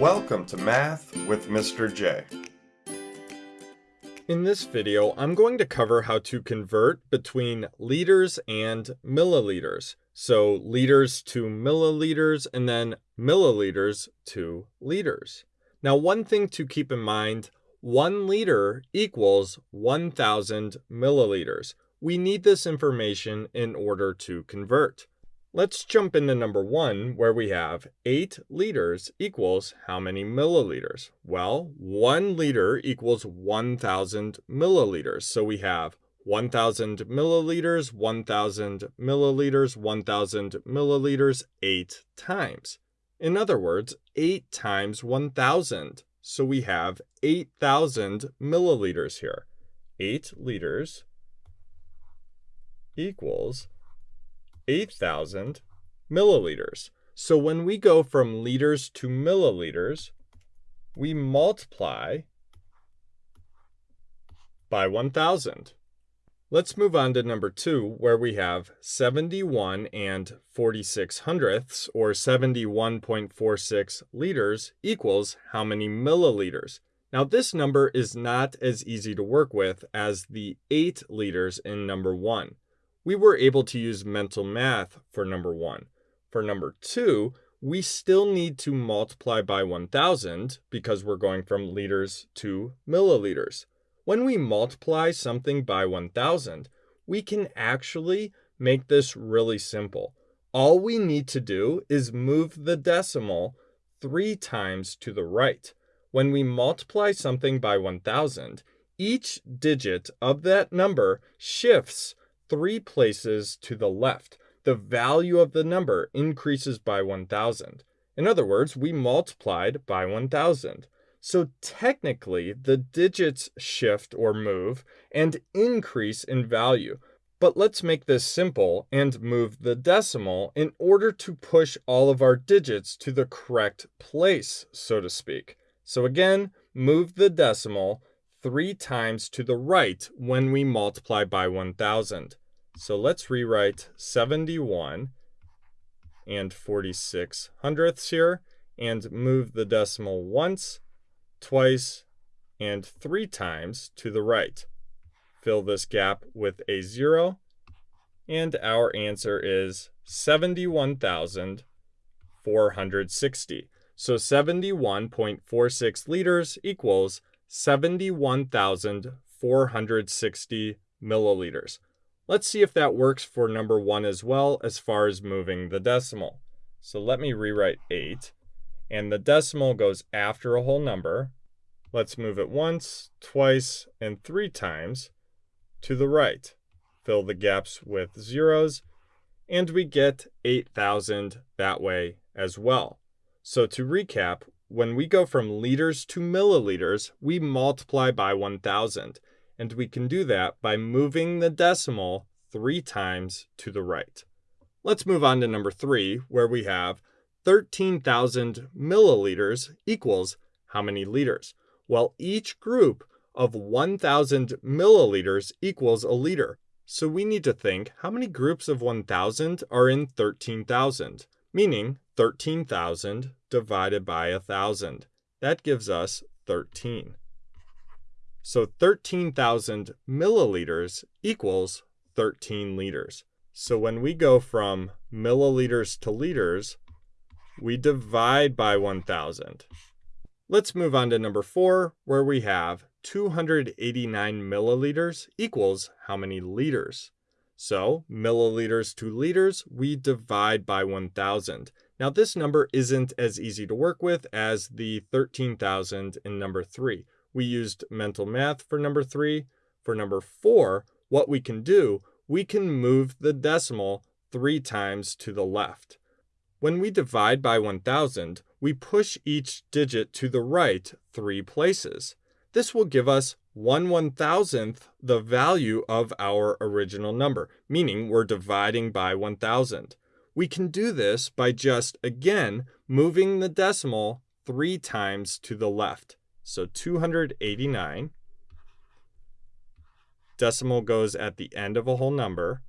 Welcome to Math with Mr. J. In this video, I'm going to cover how to convert between liters and milliliters. So liters to milliliters and then milliliters to liters. Now, one thing to keep in mind, one liter equals 1,000 milliliters. We need this information in order to convert. Let's jump into number one, where we have 8 liters equals how many milliliters? Well, 1 liter equals 1,000 milliliters. So we have 1,000 milliliters, 1,000 milliliters, 1,000 milliliters 8 times. In other words, 8 times 1,000. So we have 8,000 milliliters here. 8 liters equals 8,000 milliliters. So when we go from liters to milliliters, we multiply by 1,000. Let's move on to number two, where we have 71 and 46 hundredths, or 71.46 liters, equals how many milliliters? Now, this number is not as easy to work with as the 8 liters in number one we were able to use mental math for number one. For number two, we still need to multiply by 1000 because we're going from liters to milliliters. When we multiply something by 1000, we can actually make this really simple. All we need to do is move the decimal three times to the right. When we multiply something by 1000, each digit of that number shifts three places to the left, the value of the number increases by 1,000. In other words, we multiplied by 1,000. So technically, the digits shift or move and increase in value. But let's make this simple and move the decimal in order to push all of our digits to the correct place, so to speak. So again, move the decimal three times to the right when we multiply by 1,000. So let's rewrite 71 and 46 hundredths here and move the decimal once, twice, and three times to the right. Fill this gap with a zero, and our answer is 71,460. So 71.46 liters equals 71,460 milliliters. Let's see if that works for number one as well as far as moving the decimal. So let me rewrite 8. And the decimal goes after a whole number. Let's move it once, twice, and three times to the right. Fill the gaps with zeros. And we get 8,000 that way as well. So to recap, when we go from liters to milliliters, we multiply by 1,000 and we can do that by moving the decimal three times to the right. Let's move on to number three, where we have 13,000 milliliters equals how many liters? Well, each group of 1,000 milliliters equals a liter. So we need to think how many groups of 1,000 are in 13,000, meaning 13,000 divided by 1,000. That gives us 13. So 13,000 milliliters equals 13 liters. So when we go from milliliters to liters, we divide by 1,000. Let's move on to number four, where we have 289 milliliters equals how many liters? So milliliters to liters, we divide by 1,000. Now this number isn't as easy to work with as the 13,000 in number three. We used mental math for number three. For number four, what we can do, we can move the decimal three times to the left. When we divide by 1000, we push each digit to the right three places. This will give us 1 1000th the value of our original number, meaning we're dividing by 1000. We can do this by just, again, moving the decimal three times to the left. So 289. Decimal goes at the end of a whole number.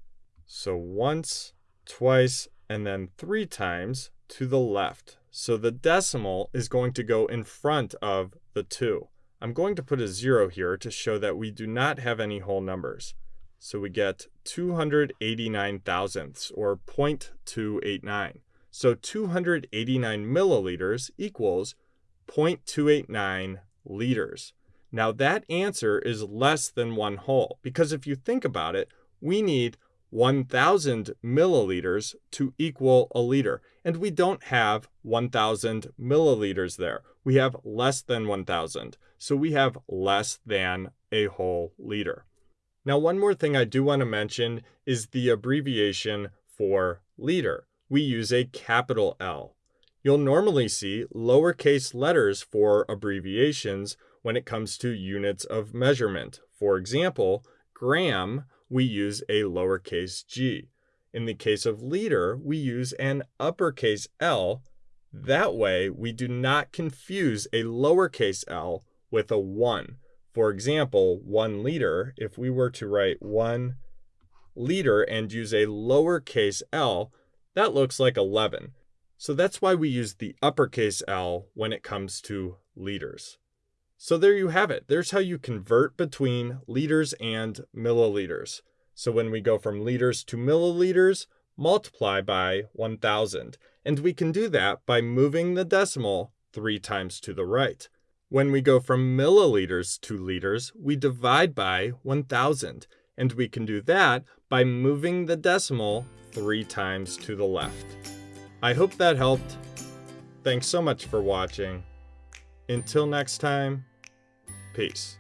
So once, twice, and then three times to the left. So the decimal is going to go in front of the 2. I'm going to put a 0 here to show that we do not have any whole numbers. So we get 289 thousandths, or 0.289. So 289 milliliters equals 0.289 liters. Now that answer is less than one whole, because if you think about it, we need 1,000 milliliters to equal a liter. And we don't have 1,000 milliliters there. We have less than 1,000. So we have less than a whole liter. Now, one more thing I do want to mention is the abbreviation for liter. We use a capital L. You'll normally see lowercase letters for abbreviations when it comes to units of measurement. For example, gram we use a lowercase g. In the case of liter, we use an uppercase L. That way, we do not confuse a lowercase l with a 1. For example, 1 liter, if we were to write 1 liter and use a lowercase l, that looks like 11. So that's why we use the uppercase L when it comes to liters. So there you have it. There's how you convert between liters and milliliters. So when we go from liters to milliliters, multiply by 1000. And we can do that by moving the decimal three times to the right. When we go from milliliters to liters, we divide by 1000. And we can do that by moving the decimal three times to the left. I hope that helped. Thanks so much for watching. Until next time, Peace.